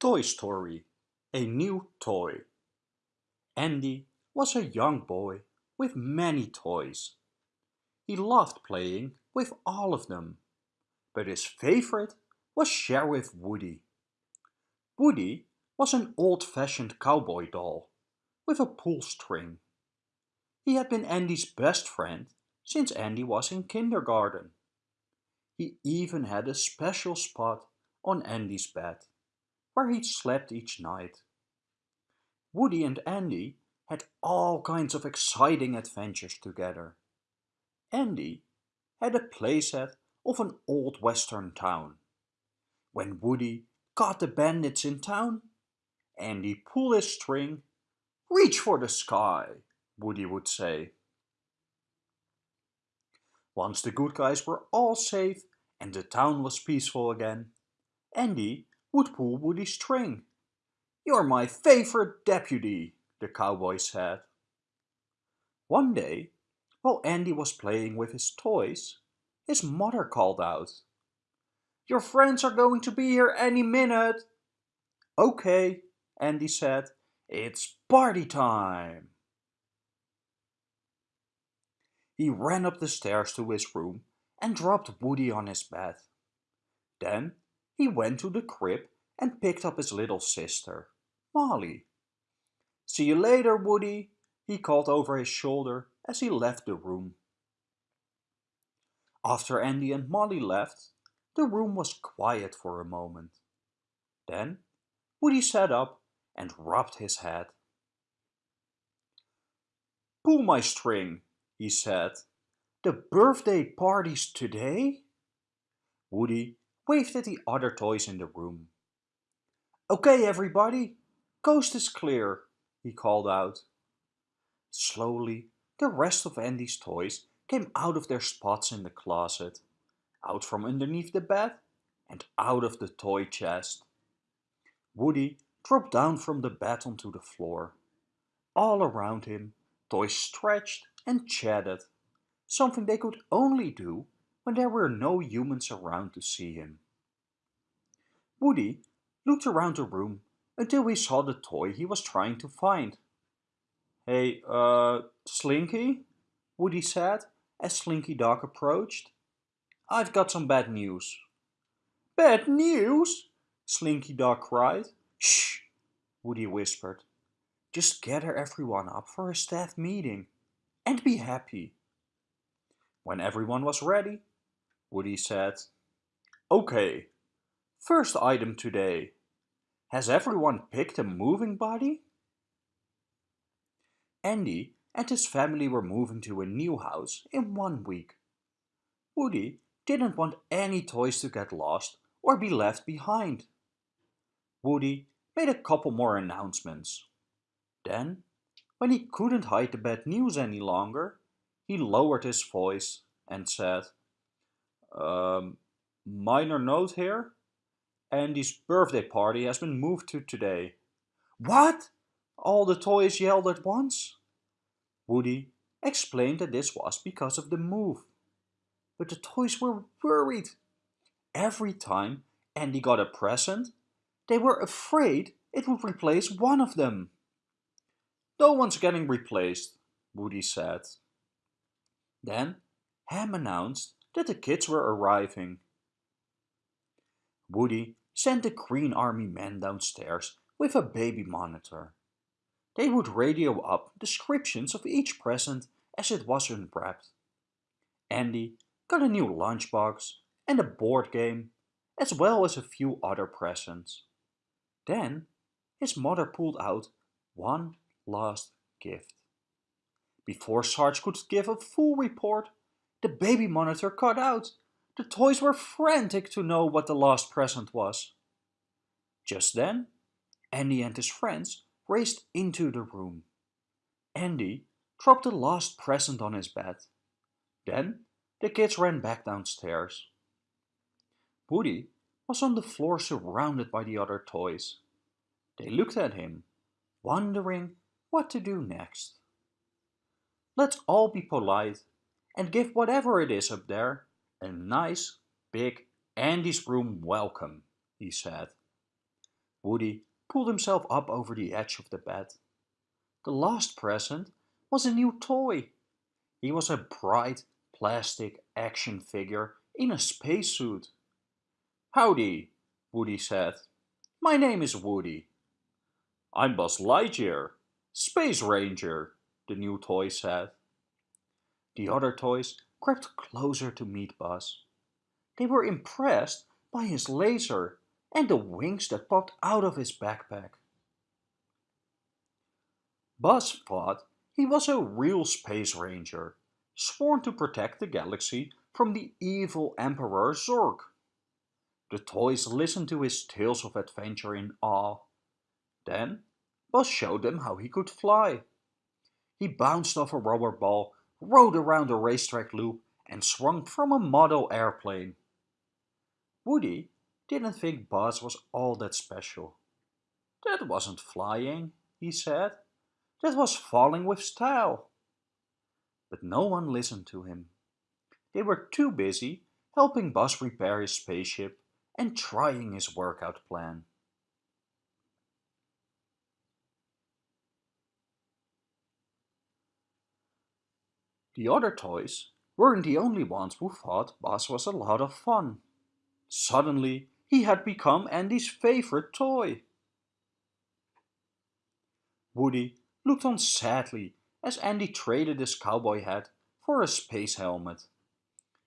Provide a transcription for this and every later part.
Toy Story A New Toy Andy was a young boy with many toys. He loved playing with all of them, but his favorite was Sheriff Woody. Woody was an old-fashioned cowboy doll with a pull string. He had been Andy's best friend since Andy was in kindergarten. He even had a special spot on Andy's bed, where he slept each night. Woody and Andy had all kinds of exciting adventures together. Andy had a playset of an old western town. When Woody caught the bandits in town, Andy pulled his string. Reach for the sky, Woody would say. Once the good guys were all safe and the town was peaceful again, Andy would pull Woody's string. You're my favorite deputy, the cowboy said. One day, while Andy was playing with his toys, his mother called out. Your friends are going to be here any minute. Okay, Andy said. It's party time. He ran up the stairs to his room and dropped Woody on his bed. Then he went to the crib and picked up his little sister, Molly. See you later, Woody, he called over his shoulder as he left the room. After Andy and Molly left, the room was quiet for a moment. Then Woody sat up and rubbed his head. Pull my string, he said. The birthday party's today? Woody waved at the other toys in the room. Okay, everybody, coast is clear, he called out. Slowly, the rest of Andy's toys came out of their spots in the closet, out from underneath the bed, and out of the toy chest. Woody dropped down from the bed onto the floor. All around him, toys stretched and chatted, something they could only do when there were no humans around to see him. Woody looked around the room until he saw the toy he was trying to find. Hey, uh, Slinky? Woody said as Slinky Dog approached. I've got some bad news. Bad news? Slinky Dog cried. Shh, Woody whispered. Just gather everyone up for a staff meeting and be happy. When everyone was ready, Woody said, Okay, first item today. Has everyone picked a moving body? Andy and his family were moving to a new house in one week. Woody didn't want any toys to get lost or be left behind. Woody made a couple more announcements. Then, when he couldn't hide the bad news any longer, he lowered his voice and said, um, minor note here, Andy's birthday party has been moved to today. What? All the toys yelled at once. Woody explained that this was because of the move. But the toys were worried. Every time Andy got a present, they were afraid it would replace one of them. No one's getting replaced, Woody said. Then Hamm announced that the kids were arriving. Woody sent the Green Army men downstairs with a baby monitor. They would radio up descriptions of each present as it was unwrapped. Andy got a new lunchbox and a board game, as well as a few other presents. Then his mother pulled out one last gift. Before Sarge could give a full report, the baby monitor cut out. The toys were frantic to know what the last present was. Just then, Andy and his friends raced into the room. Andy dropped the last present on his bed. Then the kids ran back downstairs. Woody was on the floor surrounded by the other toys. They looked at him, wondering what to do next. Let's all be polite and give whatever it is up there a nice, big Andy's room welcome, he said. Woody pulled himself up over the edge of the bed. The last present was a new toy. He was a bright plastic action figure in a spacesuit. Howdy, Woody said. My name is Woody. I'm Buzz Lightyear, Space Ranger, the new toy said. The other toys crept closer to meet Buzz. They were impressed by his laser and the wings that popped out of his backpack. Buzz thought he was a real space ranger, sworn to protect the galaxy from the evil Emperor Zurg. The toys listened to his tales of adventure in awe. Then Buzz showed them how he could fly. He bounced off a rubber ball, rode around a racetrack loop, and swung from a model airplane. Woody didn't think Buzz was all that special. That wasn't flying, he said. That was falling with style. But no one listened to him. They were too busy helping Buzz repair his spaceship and trying his workout plan. The other toys weren't the only ones who thought Buzz was a lot of fun. Suddenly, he had become Andy's favorite toy. Woody looked on sadly as Andy traded his cowboy hat for a space helmet.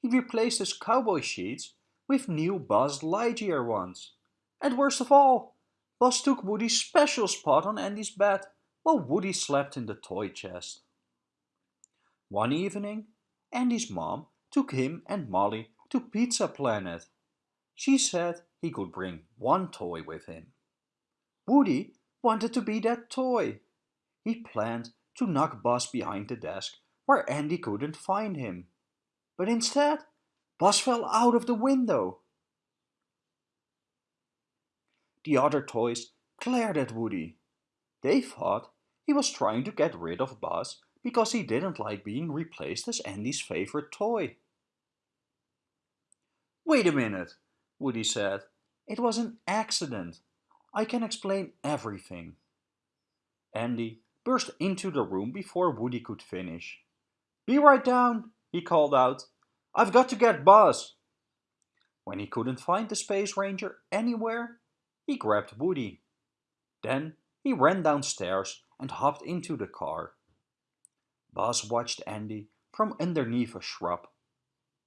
He replaced his cowboy sheets with new Buzz Lightyear ones. And worst of all, Buzz took Woody's special spot on Andy's bed while Woody slept in the toy chest. One evening, Andy's mom took him and Molly to Pizza Planet. She said he could bring one toy with him. Woody wanted to be that toy. He planned to knock Buzz behind the desk where Andy couldn't find him. But instead, Buzz fell out of the window. The other toys glared at Woody. They thought he was trying to get rid of Buzz because he didn't like being replaced as Andy's favorite toy. Wait a minute, Woody said. It was an accident. I can explain everything. Andy burst into the room before Woody could finish. Be right down, he called out. I've got to get Buzz. When he couldn't find the Space Ranger anywhere, he grabbed Woody. Then he ran downstairs and hopped into the car. Buzz watched Andy from underneath a shrub.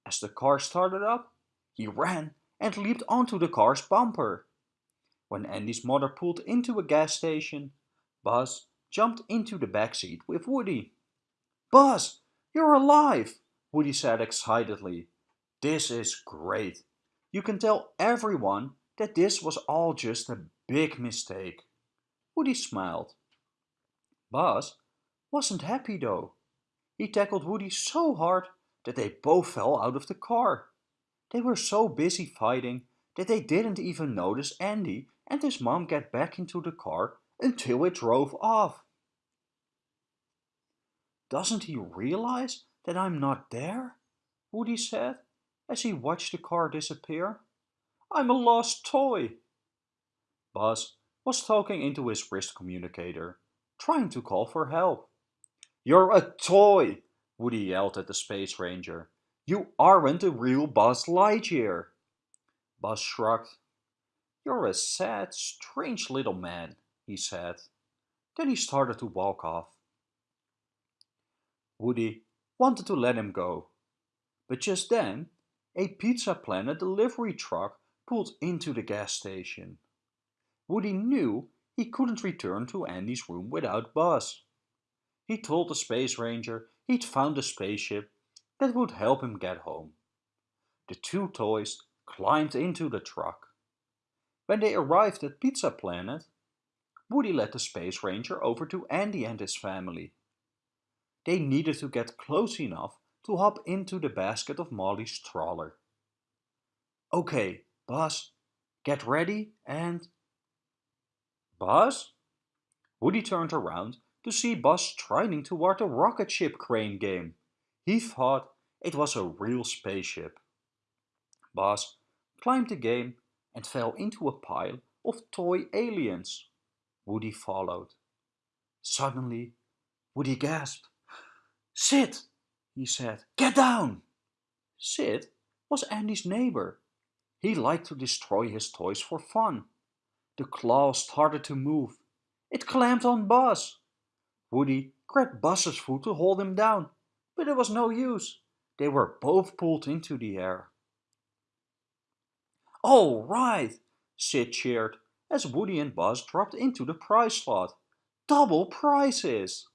As the car started up, he ran and leaped onto the car's bumper. When Andy's mother pulled into a gas station, Buzz jumped into the back seat with Woody. Buzz, you're alive, Woody said excitedly. This is great. You can tell everyone that this was all just a big mistake. Woody smiled. Buzz wasn't happy though. He tackled Woody so hard that they both fell out of the car. They were so busy fighting that they didn't even notice Andy and his mom get back into the car until it drove off. Doesn't he realize that I'm not there? Woody said as he watched the car disappear. I'm a lost toy. Buzz was talking into his wrist communicator, trying to call for help. You're a toy, Woody yelled at the Space Ranger. You aren't a real Buzz Lightyear. Buzz shrugged. You're a sad, strange little man, he said. Then he started to walk off. Woody wanted to let him go. But just then, a Pizza Planet delivery truck pulled into the gas station. Woody knew he couldn't return to Andy's room without Buzz. He told the Space Ranger he'd found a spaceship that would help him get home. The two toys climbed into the truck. When they arrived at Pizza Planet, Woody led the Space Ranger over to Andy and his family. They needed to get close enough to hop into the basket of Molly's trawler. Okay, Buzz, get ready and... Buzz? Woody turned around to see Buzz striding toward the rocket ship crane game. He thought it was a real spaceship. Buzz climbed the game and fell into a pile of toy aliens. Woody followed. Suddenly, Woody gasped. Sid, he said, get down! Sid was Andy's neighbor. He liked to destroy his toys for fun. The claw started to move. It clamped on Buzz. Woody grabbed Buzz's foot to hold him down, but it was no use. They were both pulled into the air. All right, Sid cheered as Woody and Buzz dropped into the prize slot. Double prizes!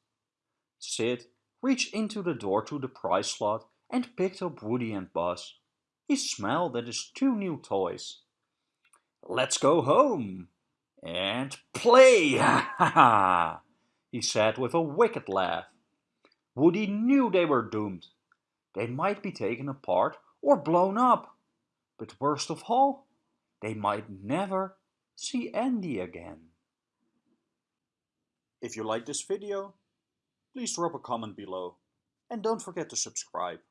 Sid reached into the door to the prize slot and picked up Woody and Buzz. He smiled at his two new toys. Let's go home and play, ha ha he said with a wicked laugh. Woody knew they were doomed. They might be taken apart or blown up. But worst of all, they might never see Andy again. If you like this video, please drop a comment below and don't forget to subscribe.